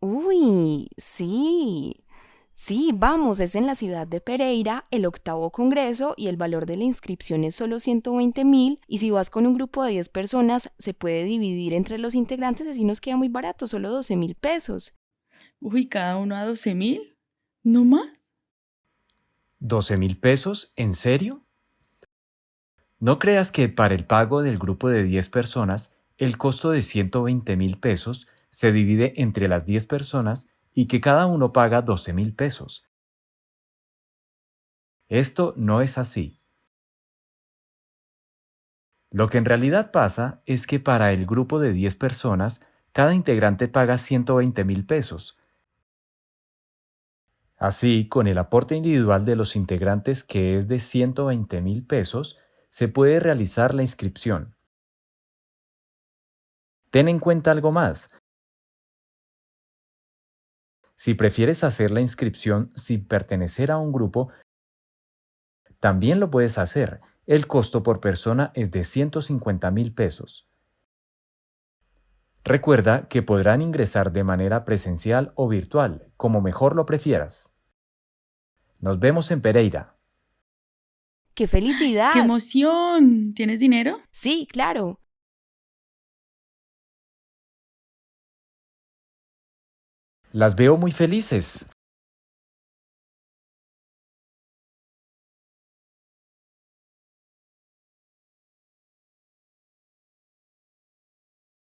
Uy, sí. Sí, vamos, es en la ciudad de Pereira, el octavo congreso y el valor de la inscripción es solo 120 mil y si vas con un grupo de 10 personas se puede dividir entre los integrantes, así nos queda muy barato, solo 12 mil pesos. Uy, cada uno a 12 mil. ¿No más? ¿12 mil pesos? ¿En serio? No creas que para el pago del grupo de 10 personas, el costo de 120 mil pesos se divide entre las 10 personas y que cada uno paga 12 mil pesos. Esto no es así. Lo que en realidad pasa es que para el grupo de 10 personas, cada integrante paga 120 mil pesos. Así, con el aporte individual de los integrantes que es de 120 mil pesos, se puede realizar la inscripción. Ten en cuenta algo más. Si prefieres hacer la inscripción sin pertenecer a un grupo, también lo puedes hacer. El costo por persona es de 150 mil pesos. Recuerda que podrán ingresar de manera presencial o virtual, como mejor lo prefieras. Nos vemos en Pereira. ¡Qué felicidad! ¡Qué emoción! ¿Tienes dinero? Sí, claro. Las veo muy felices.